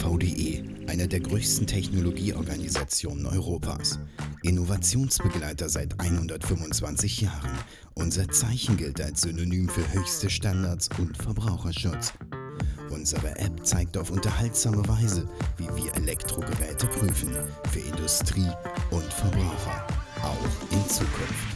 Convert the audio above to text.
VDE, einer der größten Technologieorganisationen Europas. Innovationsbegleiter seit 125 Jahren. Unser Zeichen gilt als Synonym für höchste Standards und Verbraucherschutz. Unsere App zeigt auf unterhaltsame Weise, wie wir Elektrogeräte prüfen. Für Industrie und Verbraucher. Auch in Zukunft.